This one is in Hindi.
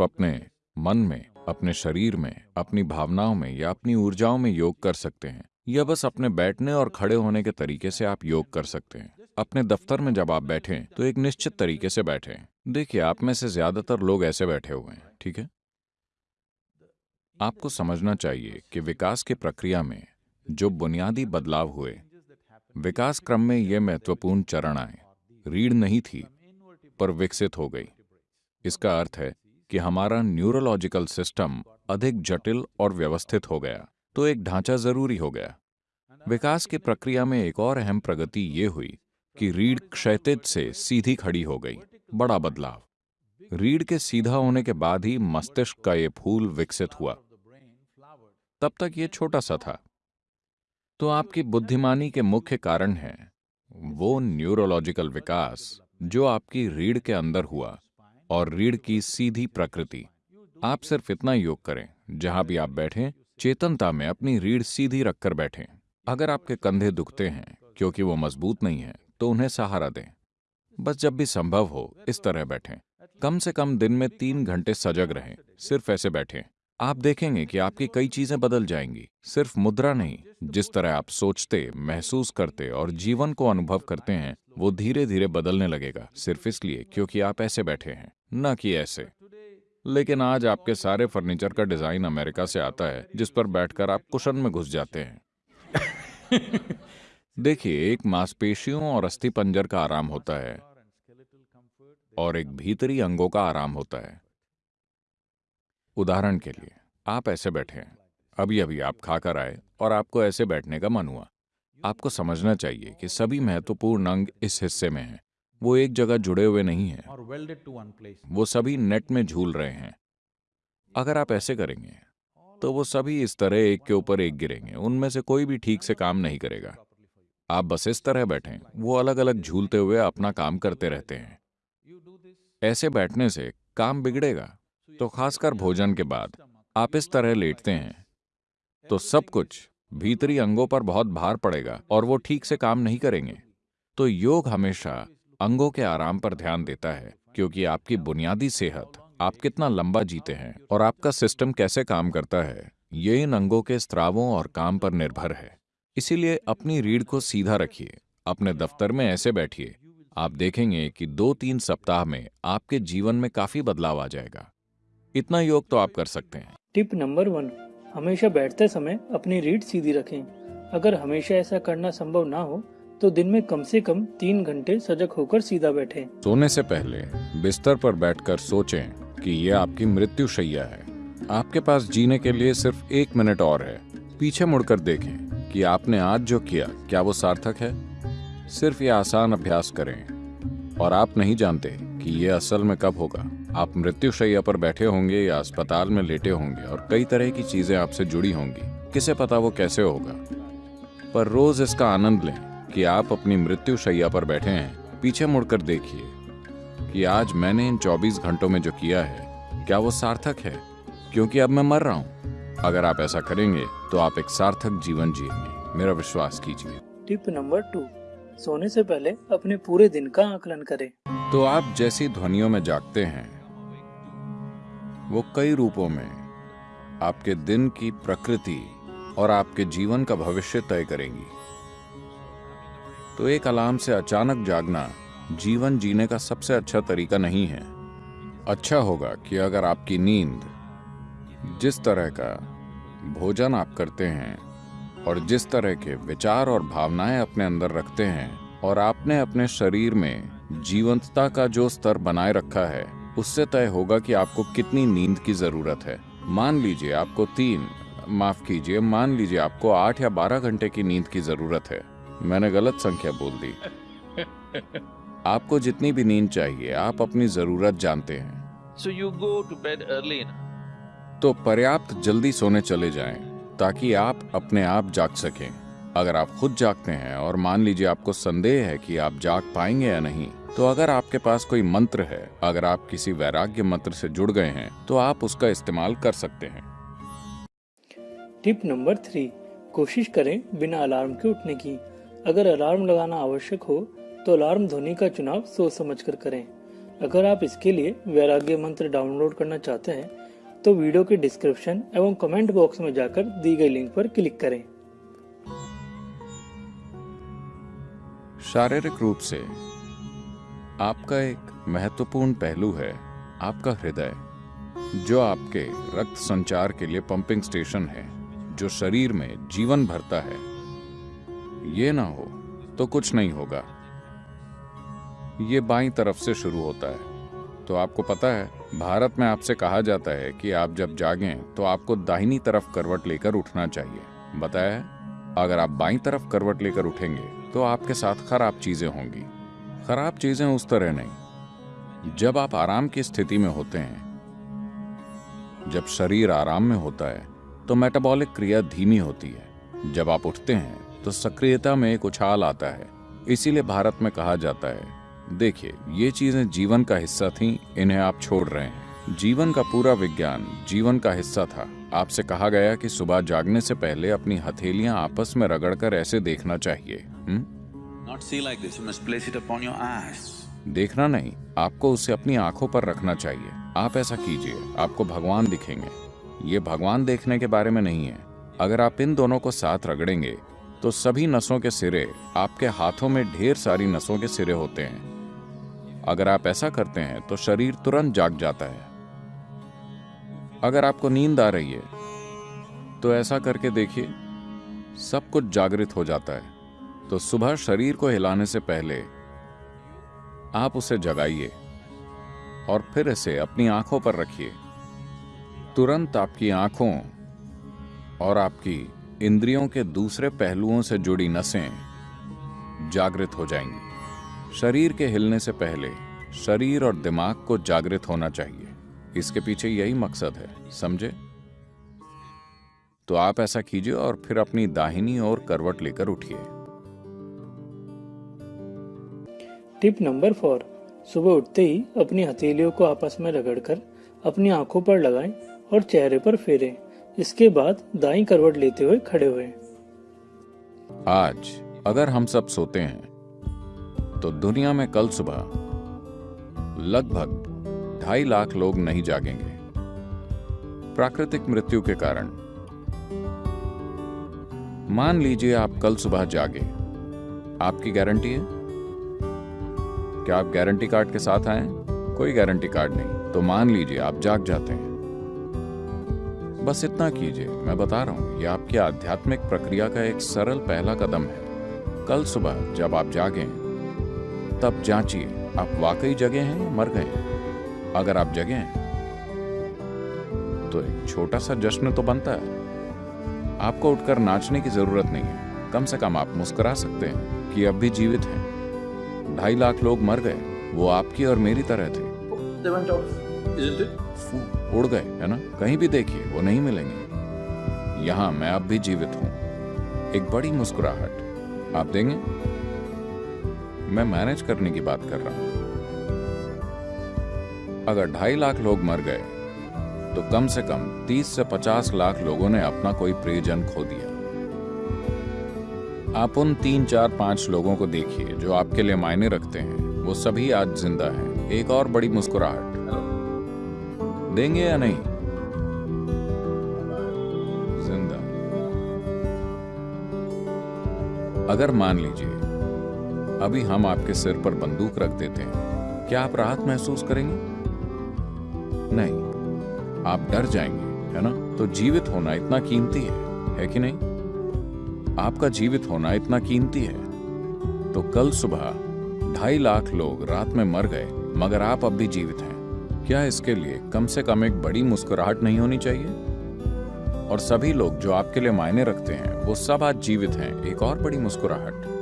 अपने मन में, अपने शरीर में, अपनी भावनाओं में या अपनी ऊर्जाओं में योग कर सकते हैं। या बस अपने बैठने और खड़े होने के तरीके से आप योग कर सकते हैं। अपने दफ्तर में जब आप बैठें तो एक निश्चित तरीके से बैठें। देखिए, आप में से ज़्यादातर लोग ऐसे बैठे हुए हैं, ठीक है? आपको समझना चाहिए कि विकास की प्रक्रिया में जो बुनियादी बदलाव हुए, विकास क्रम में ये महत्वपूर्ण चरण आए। रीढ़ नहीं थी, पर विकसित हो गई। इसका अर्थ है कि हमारा न्यूरोलॉजिकल सिस्टम अधिक जटिल और व्यवस्थित हो गया तो एक ढांचा ज़रूरी हो गया। विकास की प्रक्रिया में एक और अहम प्रगति ये हुई कि रीढ़ क्षैतिज से सीधी खड़ी हो गई, बड़ा बदलाव। रीढ़ के सीधा होने के बाद ही मस्तिष्क का ये फूल विकसित हुआ। तब तक ये छोटा सा था। तो आपकी बुद्धिमानी के मुख्य कारण है, वो न्यूरोलॉजिकल विकास, जो आपकी रीढ़ के अंदर हुआ। और रीढ़ की सीधी प्रकृति। आप सिर्फ़ इतना योग करें, जहाँ भी आप बैठें, चेतनता में अपनी रीढ़ सीधी रखकर बैठें। अगर आपके कंधे दुखते हैं, क्योंकि वो मज़बूत नहीं है तो उन्हें सहारा दें। बस जब भी संभव हो, इस तरह बैठें। कम से कम दिन में तीन घंटे सजग रहें, सिर्फ़ ऐसे बैठें। आप देखेंगे कि आपकी कई चीज़ें बदल जाएँगी। सिर्फ़ मुद्रा नहीं, जिस तरह आप सोचते, महसूस करते और जीवन को अनुभव करते हैं, वो धीरे धीरे बदलने लगेगा, सिर्फ़ इसलिए, क्योंकि आप ऐसे बैठे हैं। न कि ऐसे। लेकिन आज आपके सारे फर्नीचर का डिज़ाइन अमेरिका से आता है जिस पर बैठकर आप कुशन में घुस जाते हैं। देखिए एक मांसपेशियों और अस्थि पंजर का आराम होता है और एक भीतरी अंगों का आराम होता है। उदाहरण के लिए आप ऐसे बैठे हैं। अभी अभी आप खाकर आए और आपको ऐसे बैठने का मन हुआ। आपको समझना चाहिए कि सभी महत्वपूर्ण अंग इस हिस्से में हैं। वो एक जगह जुड़े हुए नहीं हैं। वो सभी नेट में झूल रहे हैं। अगर आप ऐसे करेंगे तो वो सभी इस तरह एक के ऊपर एक गिरेंगे। उनमें से कोई भी ठीक से काम नहीं करेगा। आप बस इस तरह बैठें। वो अलग अलग झूलते हुए अपना काम करते रहते हैं। ऐसे बैठने से काम बिगड़ेगा। तो खासकर भोजन के बाद आप इस तरह लेटते हैं। तो सब कुछ भीतरी अंगों पर बहुत भार पड़ेगा और वो ठीक से काम नहीं करेंगे। तो योग हमेशा अंगों के आराम पर ध्यान देता है, क्योंकि आपकी बुनियादी सेहत, आप कितना लंबा जीते हैं और आपका सिस्टम कैसे काम करता है, ये इन अंगों के स्त्रावों और काम पर निर्भर है। इसीलिए अपनी रीढ़ को सीधा रखिए, अपने दफ्तर में ऐसे बैठिए। आप देखेंगे कि दो तीन सप्ताह में आपके जीवन में काफ़ी बदलाव आ जाएगा। इतना योग तो आप कर सकते हैं। टिप नंबर वन, हमेशा बैठते समय अपनी रीढ़ सीधी रखें। अगर हमेशा ऐसा करना संभव ना हो तो दिन में कम से कम तीन घंटे सजग होकर सीधा बैठे। सोने से पहले बिस्तर पर बैठकर सोचें कि ये आपकी मृत्यु शैया है। आपके पास जीने के लिए सिर्फ़ एक मिनट और है। पीछे मुड़कर देखें कि आपने आज जो किया, क्या वो सार्थक है? सिर्फ़ ये आसान अभ्यास करें। और आप नहीं जानते कि ये असल में कब होगा। आप मृत्यु शैया पर बैठे होंगे या अस्पताल में लेटे होंगे और कई तरह की चीज़ें आपसे जुड़ी होंगी। किसे पता वो कैसे होगा? पर रोज इसका आनंद लें। कि आप अपनी मृत्यु शैया पर बैठे हैं। पीछे मुड़कर देखिए कि आज मैंने इन 24 घंटों में जो किया है क्या वो सार्थक है? क्योंकि अब मैं मर रहा हूँ। अगर आप ऐसा करेंगे तो आप एक सार्थक जीवन जिएँगे। मेरा विश्वास कीजिए। Tip number two. सोने से पहले अपने पूरे दिन का आकलन करें। तो आप जैसी ध्वनियों में जागते हैं वो कई रूपों में आपके दिन की प्रकृति और आपके जीवन का भविष्य तय करेंगी। तो एक अलार्म से अचानक जागना जीवन जीने का सबसे अच्छा तरीका नहीं है। अच्छा होगा कि अगर आपकी नींद जिस तरह का भोजन आप करते हैं और जिस तरह के विचार और भावनाएँ अपने अंदर रखते हैं और आपने अपने शरीर में जीवंतता का जो स्तर बनाए रखा है, उससे तय होगा कि आपको कितनी नींद की ज़रूरत है। मान लीजिए आपको तीन, माफ़ कीजिए, मान लीजिए आपको आठ या बारह घंटे की नींद की ज़रूरत है। मैंने गलत संख्या बोल दी। आपको जितनी भी नींद चाहिए आप अपनी ज़रूरत जानते हैं। So you go to bed early enough. तो पर्याप्त जल्दी सोने चले जाएँ ताकि आप अपने आप जाग सकें। अगर आप खुद जागते हैं और मान लीजिए आपको संदेह है कि आप जाग पाएँगे या नहीं तो अगर आपके पास कोई मंत्र है अगर आप किसी वैराग्य मंत्र से जुड़ गए हैं तो आप उसका इस्तेमाल कर सकते हैं। टिप नंबर थ्री कोशिश करें बिना अलार्म के उठने की। अगर अलार्म लगाना आवश्यक हो तो अलार्म ध्वनि का चुनाव सोच समझ कर करें। अगर आप इसके लिए वैराग्य मंत्र डाउनलोड करना चाहते हैं तो वीडियो के डिस्क्रिप्शन एवं कमेंट बॉक्स में जाकर दी गई लिंक पर क्लिक करें। शारीरिक रूप से, आपका एक महत्वपूर्ण पहलू है आपका हृदय, जो आपके रक्त संचार के लिए पंपिंग स्टेशन है, जो शरीर में जीवन भरता है। ये ना हो तो कुछ नहीं होगा। ये बाई तरफ़ से शुरू होता है। तो आपको पता है, भारत में आपसे कहा जाता है कि आप जब जागें तो आपको दाहिनी तरफ़ करवट लेकर उठना चाहिए। बताया है? अगर आप बाई तरफ़ करवट लेकर उठेंगे तो आपके साथ खराब चीज़ें होंगी। खराब चीज़ें उस तरह नहीं। जब आप आराम की स्थिति में होते हैं, जब शरीर आराम में होता है तो मेटाबॉलिक क्रिया धीमी होती है। जब आप उठते हैं तो सक्रियता में एक उछाल आता है। इसीलिए भारत में कहा जाता है। देखिए ये चीज़ें जीवन का हिस्सा थीं इन्हें आप छोड़ रहे हैं। जीवन का पूरा विज्ञान जीवन का हिस्सा था। आपसे कहा गया कि सुबह जागने से पहले अपनी हथेलियाँ आपस में रगड़कर ऐसे देखना चाहिए Not see like this, you must place it upon your eyes. देखना नहीं आपको उसे अपनी आँखों पर रखना चाहिए। आप ऐसा कीजिए आपको भगवान दिखेंगे। ये भगवान देखने के बारे में नहीं है। अगर आप इन दोनों को साथ रगड़ेंगे तो सभी नसों के सिरे आपके हाथों में ढेर सारी नसों के सिरे होते हैं। अगर आप ऐसा करते हैं तो शरीर तुरंत जाग जाता है। अगर आपको नींद आ रही है तो ऐसा करके देखिए, सब कुछ जागृत हो जाता है। तो सुबह शरीर को हिलाने से पहले आप उसे जगाइए और फिर इसे अपनी आँखों पर रखिए। तुरंत आपकी आँखों और आपकी इंद्रियों के दूसरे पहलुओं से जुड़ी नसें जागृत हो जाएँगी। शरीर के हिलने से पहले शरीर और दिमाग को जागृत होना चाहिए। इसके पीछे यही मकसद है, समझे? तो आप ऐसा कीजिए और फिर अपनी दाहिनी ओर करवट लेकर उठिए। टिप नंबर फोर, सुबह उठते ही अपनी हथेलियों को आपस में रगड़कर अपनी आँखों पर लगाएँ और चेहरे पर फेरें। इसके बाद दाई करवट लेते हुए खड़े हुए। आज अगर हम सब सोते हैं तो दुनिया में कल सुबह लगभग ढाई लाख लोग नहीं जागेंगे। प्राकृतिक मृत्यु के कारण। मान लीजिए आप कल सुबह जागे। आपकी गारंटी है? क्या आप गारंटी कार्ड के साथ आए? कोई गारंटी कार्ड नहीं। तो मान लीजिए आप जाग जाते हैं। बस इतना कीजिए मैं बता रहा हूँ यह आपकी आध्यात्मिक प्रक्रिया का एक सरल पहला कदम है। कल सुबह जब आप जागें तब जांचिए आप वाकई जगे हैं या मर गए अगर आप जगे हैं तो एक छोटा सा जश्न तो बनता है। आपको उठकर नाचने की ज़रूरत नहीं है। कम से कम आप मुस्कुरा सकते हैं कि अब भी जीवित हैं। ढाई लाख लोग मर गए वो आपकी और मेरी तरह थे। उड़ गए, है ना? कहीं भी देखिए, वो नहीं मिलेंगे। यहाँ मैं अब भी जीवित हूँ। एक बड़ी मुस्कुराहट। आप देंगे? मैं मैनेज करने की बात कर रहा हूँ। अगर ढाई लाख लोग मर गए तो कम से कम 30 से 50 लाख लोगों ने अपना कोई प्रियजन खो दिया। आप उन तीन, चार, पाँच लोगों को देखिए, जो आपके लिए मायने रखते हैं। वो सभी आज ज़िंदा हैं। एक और बड़ी मुस्कुराहट। देंगे या नहीं? ज़िंदा। अगर मान लीजिए, अभी हम आपके सिर पर बंदूक रख देते हैं, क्या आप राहत महसूस करेंगे? नहीं। आप डर जाएँगे, है ना? तो जीवित होना इतना कीमती है है कि नहीं? आपका जीवित होना इतना कीमती है। तो कल सुबह ढाई लाख लोग रात में मर गए, मगर आप अब भी जीवित हैं। क्या इसके लिए कम से कम एक बड़ी मुस्कुराहट नहीं होनी चाहिए? और सभी लोग जो आपके लिए मायने रखते हैं, वो सब आज जीवित हैं, एक और बड़ी मुस्कुराहट।